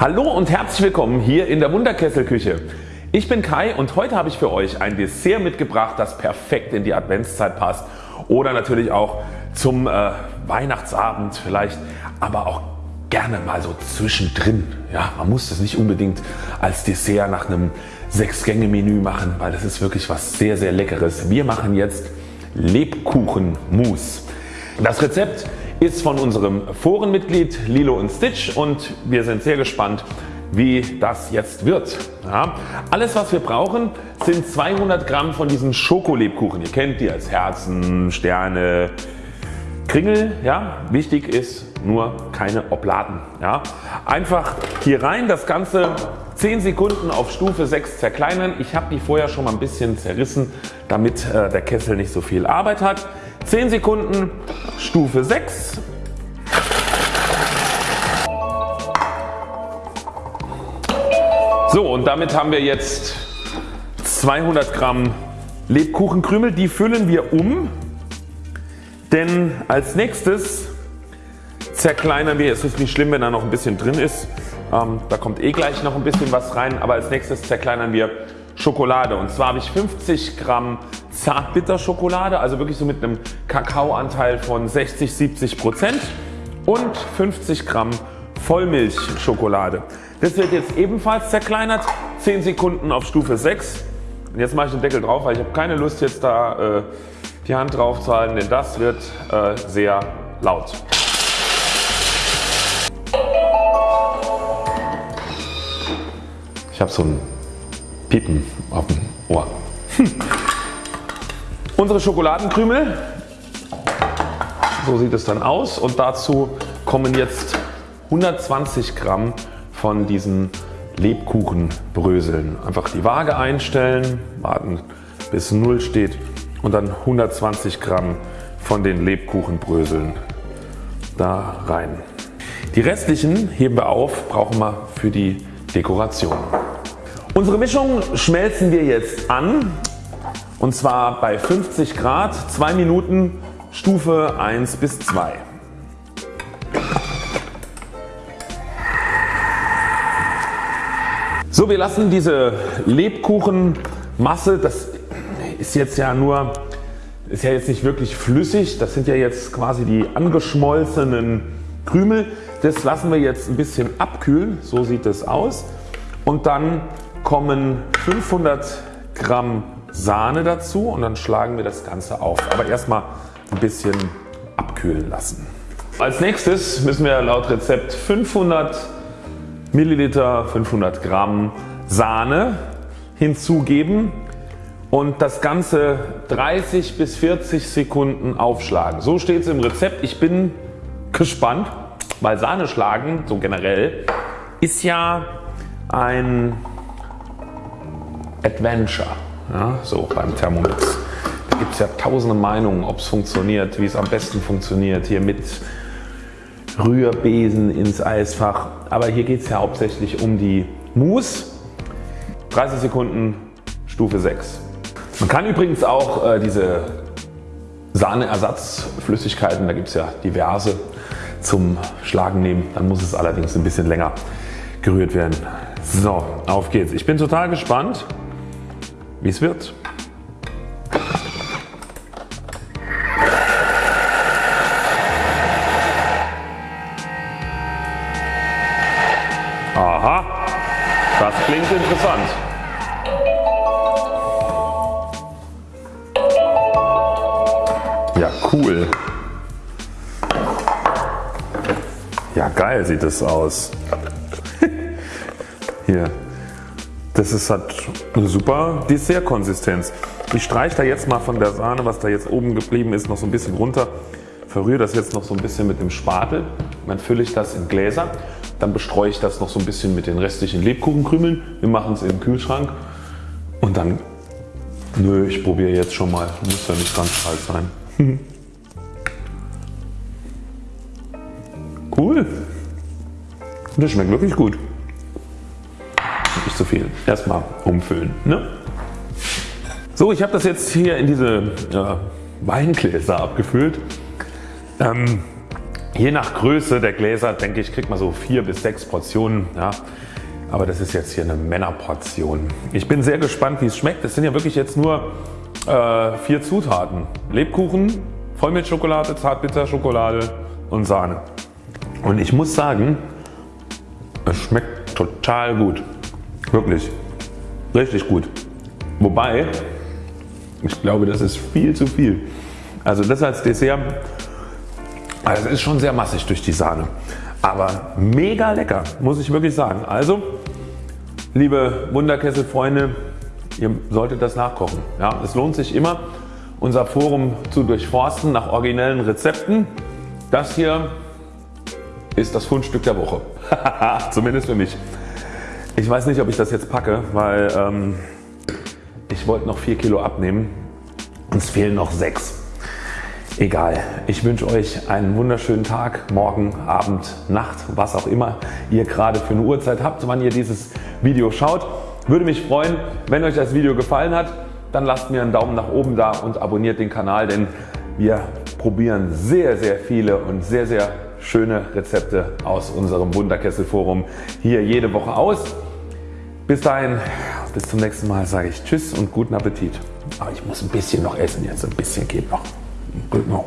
Hallo und herzlich willkommen hier in der Wunderkesselküche. Ich bin Kai und heute habe ich für euch ein Dessert mitgebracht das perfekt in die Adventszeit passt oder natürlich auch zum äh, Weihnachtsabend vielleicht aber auch gerne mal so zwischendrin. Ja, man muss das nicht unbedingt als Dessert nach einem 6 Gänge Menü machen, weil das ist wirklich was sehr sehr leckeres. Wir machen jetzt Lebkuchenmus. Das Rezept ist von unserem Forenmitglied Lilo und Stitch und wir sind sehr gespannt wie das jetzt wird. Ja, alles was wir brauchen sind 200 Gramm von diesen Schokolebkuchen. Ihr kennt die als Herzen, Sterne, Kringel. Ja, wichtig ist nur keine Obladen. Ja, einfach hier rein das Ganze 10 Sekunden auf Stufe 6 zerkleinern. Ich habe die vorher schon mal ein bisschen zerrissen damit äh, der Kessel nicht so viel Arbeit hat. 10 Sekunden Stufe 6. So und damit haben wir jetzt 200 Gramm Lebkuchenkrümel. Die füllen wir um, denn als nächstes zerkleinern wir, es ist nicht schlimm wenn da noch ein bisschen drin ist, ähm, da kommt eh gleich noch ein bisschen was rein, aber als nächstes zerkleinern wir Schokolade und zwar habe ich 50 Gramm Zartbitterschokolade, also wirklich so mit einem Kakaoanteil von 60, 70 Prozent und 50 Gramm Vollmilchschokolade. Das wird jetzt ebenfalls zerkleinert, 10 Sekunden auf Stufe 6. Und jetzt mache ich den Deckel drauf, weil ich habe keine Lust jetzt da äh, die Hand drauf zu halten, denn das wird äh, sehr laut. Ich habe so ein Piepen auf dem Ohr. Hm. Unsere Schokoladenkrümel, so sieht es dann aus und dazu kommen jetzt 120 Gramm von diesen Lebkuchenbröseln. Einfach die Waage einstellen, warten bis 0 steht und dann 120 Gramm von den Lebkuchenbröseln da rein. Die restlichen heben wir auf, brauchen wir für die Dekoration. Unsere Mischung schmelzen wir jetzt an und zwar bei 50 Grad 2 Minuten Stufe 1 bis 2. So wir lassen diese Lebkuchenmasse, das ist jetzt ja nur ist ja jetzt nicht wirklich flüssig, das sind ja jetzt quasi die angeschmolzenen Krümel. Das lassen wir jetzt ein bisschen abkühlen, so sieht es aus und dann kommen 500 Gramm Sahne dazu und dann schlagen wir das Ganze auf. Aber erstmal ein bisschen abkühlen lassen. Als nächstes müssen wir laut Rezept 500 Milliliter 500 Gramm Sahne hinzugeben und das Ganze 30 bis 40 Sekunden aufschlagen. So steht es im Rezept. Ich bin gespannt, weil Sahne schlagen so generell ist ja ein Adventure ja, so beim Thermomix. Da gibt es ja tausende Meinungen ob es funktioniert, wie es am besten funktioniert hier mit Rührbesen ins Eisfach. Aber hier geht es ja hauptsächlich um die Mousse. 30 Sekunden Stufe 6. Man kann übrigens auch äh, diese Sahneersatzflüssigkeiten, da gibt es ja diverse zum Schlagen nehmen. Dann muss es allerdings ein bisschen länger gerührt werden. So, auf geht's. Ich bin total gespannt, wie es wird. Aha, das klingt interessant. Ja cool. Ja geil sieht es aus. Hier. Das ist halt eine super Dessertkonsistenz. Ich streiche da jetzt mal von der Sahne was da jetzt oben geblieben ist noch so ein bisschen runter. Verrühre das jetzt noch so ein bisschen mit dem Spatel. Dann fülle ich das in Gläser. Dann bestreue ich das noch so ein bisschen mit den restlichen Lebkuchenkrümeln. Wir machen es im Kühlschrank. Und dann, nö ich probiere jetzt schon mal. Muss ja nicht ganz kalt sein. cool. Das schmeckt wirklich gut zu viel. Erstmal umfüllen. Ne? So ich habe das jetzt hier in diese äh, Weingläser abgefüllt. Ähm, Je nach Größe der Gläser denke ich kriegt man so 4 bis 6 Portionen. Ja. Aber das ist jetzt hier eine Männerportion. Ich bin sehr gespannt wie es schmeckt. Das sind ja wirklich jetzt nur äh, vier Zutaten. Lebkuchen, Vollmilchschokolade, Zartbitterschokolade und Sahne. Und ich muss sagen es schmeckt total gut. Wirklich. Richtig gut. Wobei ich glaube das ist viel zu viel. Also das als Dessert, also es ist schon sehr massig durch die Sahne. Aber mega lecker muss ich wirklich sagen. Also liebe Wunderkesselfreunde ihr solltet das nachkochen. Ja, es lohnt sich immer unser Forum zu durchforsten nach originellen Rezepten. Das hier ist das Fundstück der Woche. Zumindest für mich. Ich weiß nicht ob ich das jetzt packe, weil ähm, ich wollte noch 4 Kilo abnehmen. Es fehlen noch 6. Egal, ich wünsche euch einen wunderschönen Tag, morgen, Abend, Nacht, was auch immer ihr gerade für eine Uhrzeit habt, wann ihr dieses Video schaut. Würde mich freuen, wenn euch das Video gefallen hat, dann lasst mir einen Daumen nach oben da und abonniert den Kanal, denn wir probieren sehr sehr viele und sehr sehr schöne Rezepte aus unserem Wunderkessel Forum hier jede Woche aus. Bis dahin, bis zum nächsten Mal sage ich Tschüss und guten Appetit. Aber ich muss ein bisschen noch essen jetzt, ein bisschen geht noch. Genau.